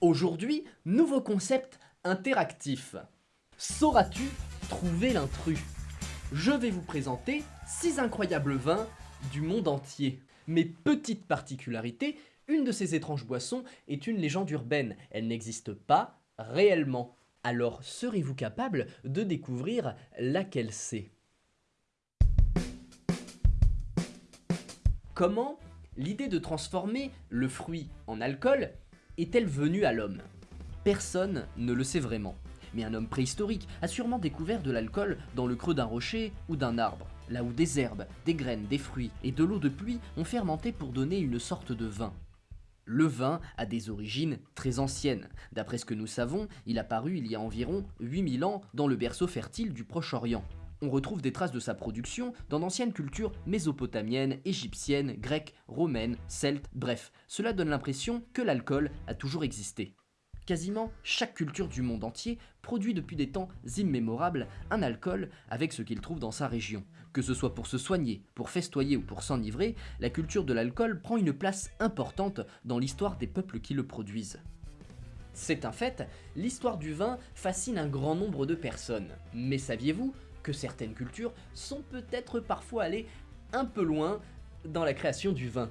Aujourd'hui, nouveau concept interactif. Sauras-tu trouver l'intrus? Je vais vous présenter 6 incroyables vins du monde entier. Mais petite particularité, une de ces étranges boissons est une légende urbaine. Elle n'existe pas réellement. Alors serez-vous capable de découvrir laquelle c'est? Comment? L'idée de transformer le fruit en alcool est-elle venue à l'homme? Personne ne le sait vraiment. Mais un homme préhistorique a sûrement découvert de l'alcool dans le creux d'un rocher ou d'un arbre, là où des herbes, des graines, des fruits et de l'eau de pluie ont fermenté pour donner une sorte de vin. Le vin a des origines très anciennes. D'après ce que nous savons, il a paru il y a environ 8000 ans dans le berceau fertile du Proche-Orient. On retrouve des traces de sa production dans d'anciennes cultures mésopotamiennes, égyptiennes, grecques, romaines, celtes, bref, cela donne l'impression que l'alcool a toujours existé. Quasiment chaque culture du monde entier produit depuis des temps immémorables un alcool avec ce qu'il trouve dans sa région. Que ce soit pour se soigner, pour festoyer ou pour s'enivrer, la culture de l'alcool prend une place importante dans l'histoire des peuples qui le produisent. C'est un fait, l'histoire du vin fascine un grand nombre de personnes. Mais saviez-vous certaines cultures sont peut-être parfois allées un peu loin dans la création du vin.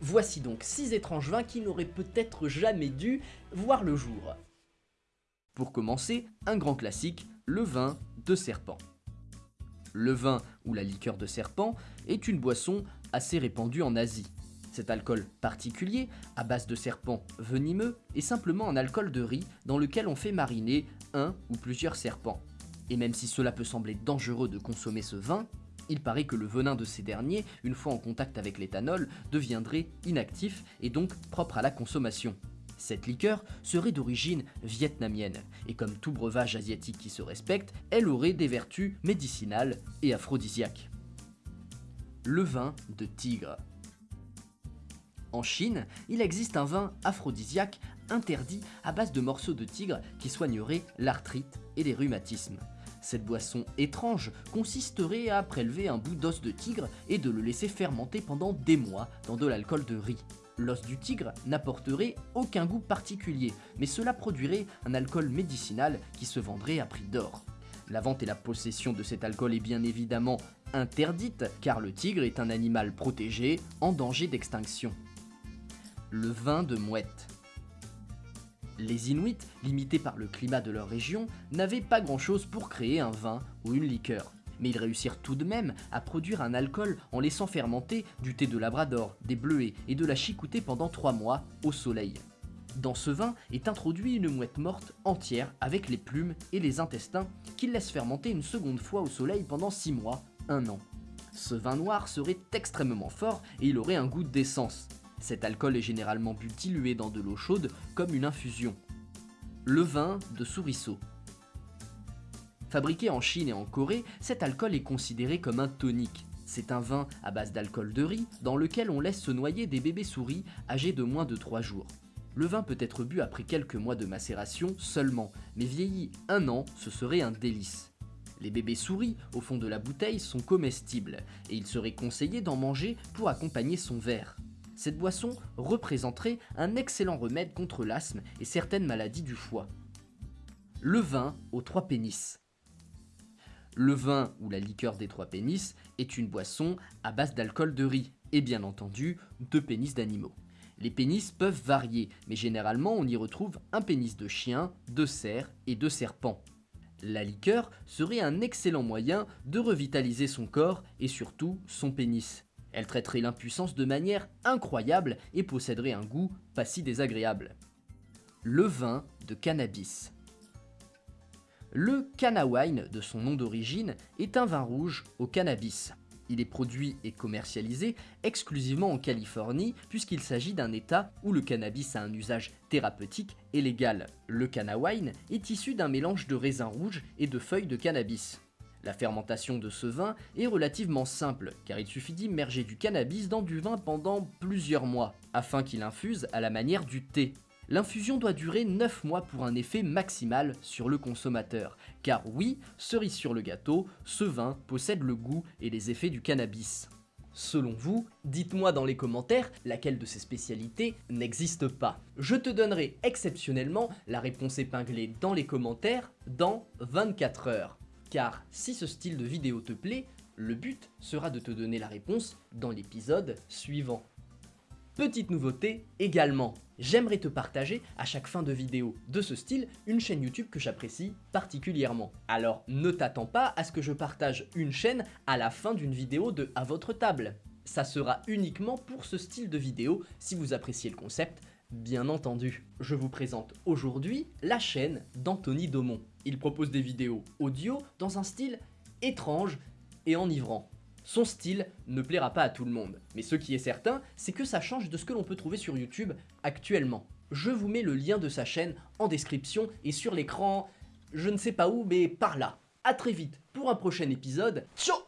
Voici donc 6 étranges vins qui n'auraient peut-être jamais dû voir le jour. Pour commencer, un grand classique, le vin de serpent. Le vin ou la liqueur de serpent est une boisson assez répandue en Asie. Cet alcool particulier, à base de serpent venimeux, est simplement un alcool de riz dans lequel on fait mariner un ou plusieurs serpents. Et même si cela peut sembler dangereux de consommer ce vin, il paraît que le venin de ces derniers, une fois en contact avec l'éthanol, deviendrait inactif et donc propre à la consommation. Cette liqueur serait d'origine vietnamienne, et comme tout breuvage asiatique qui se respecte, elle aurait des vertus médicinales et aphrodisiaques. Le vin de tigre. En Chine, il existe un vin aphrodisiaque interdit à base de morceaux de tigre qui soignerait l'arthrite et les rhumatismes. Cette boisson étrange consisterait à prélever un bout d'os de tigre et de le laisser fermenter pendant des mois dans de l'alcool de riz. L'os du tigre n'apporterait aucun goût particulier, mais cela produirait un alcool médicinal qui se vendrait à prix d'or. La vente et la possession de cet alcool est bien évidemment interdite, car le tigre est un animal protégé en danger d'extinction. Le vin de mouette. Les Inuits, limités par le climat de leur région, n'avaient pas grand chose pour créer un vin ou une liqueur. Mais ils réussirent tout de même à produire un alcool en laissant fermenter du thé de labrador, des bleuets et de la chicoutée pendant 3 mois au soleil. Dans ce vin est introduit une mouette morte entière avec les plumes et les intestins qu'ils laissent fermenter une seconde fois au soleil pendant 6 mois, 1 an. Ce vin noir serait extrêmement fort et il aurait un goût d'essence, cet alcool est généralement bu dilué dans de l'eau chaude comme une infusion. Le vin de souriceau. Fabriqué en Chine et en Corée, cet alcool est considéré comme un tonique. C'est un vin à base d'alcool de riz dans lequel on laisse se noyer des bébés souris âgés de moins de 3 jours. Le vin peut être bu après quelques mois de macération seulement, mais vieilli un an, ce serait un délice. Les bébés souris au fond de la bouteille sont comestibles, et il serait conseillé d'en manger pour accompagner son verre. Cette boisson représenterait un excellent remède contre l'asthme et certaines maladies du foie. Le vin aux trois pénis. Le vin ou la liqueur des trois pénis est une boisson à base d'alcool de riz et bien entendu de pénis d'animaux. Les pénis peuvent varier, mais généralement on y retrouve un pénis de chien, de cerf et de serpent. La liqueur serait un excellent moyen de revitaliser son corps et surtout son pénis. Elle traiterait l'impuissance de manière incroyable et posséderait un goût pas si désagréable. Le vin de cannabis. Le Wine, de son nom d'origine, est un vin rouge au cannabis. Il est produit et commercialisé exclusivement en Californie puisqu'il s'agit d'un état où le cannabis a un usage thérapeutique et légal. Le Wine est issu d'un mélange de raisins rouges et de feuilles de cannabis. La fermentation de ce vin est relativement simple, car il suffit d'immerger du cannabis dans du vin pendant plusieurs mois, afin qu'il infuse à la manière du thé. L'infusion doit durer 9 mois pour un effet maximal sur le consommateur, car oui, cerise sur le gâteau, ce vin possède le goût et les effets du cannabis. selon vous, dites-moi dans les commentaires laquelle de ces spécialités n'existe pas. Je te donnerai exceptionnellement la réponse épinglée dans les commentaires dans 24 heures. Car si ce style de vidéo te plaît, le but sera de te donner la réponse dans l'épisode suivant. Petite nouveauté également, j'aimerais te partager à chaque fin de vidéo de ce style une chaîne YouTube que j'apprécie particulièrement. Alors ne t'attends pas à ce que je partage une chaîne à la fin d'une vidéo de À votre table. Ça sera uniquement pour ce style de vidéo si vous appréciez le concept, bien entendu. Je vous présente aujourd'hui la chaîne d'Anthony Daumont. Il propose des vidéos audio dans un style étrange et enivrant. Son style ne plaira pas à tout le monde, mais ce qui est certain, c'est que ça change de ce que l'on peut trouver sur YouTube actuellement. Je vous mets le lien de sa chaîne en description et sur l'écran, je ne sais pas où, mais par là. A très vite pour un prochain épisode. Ciao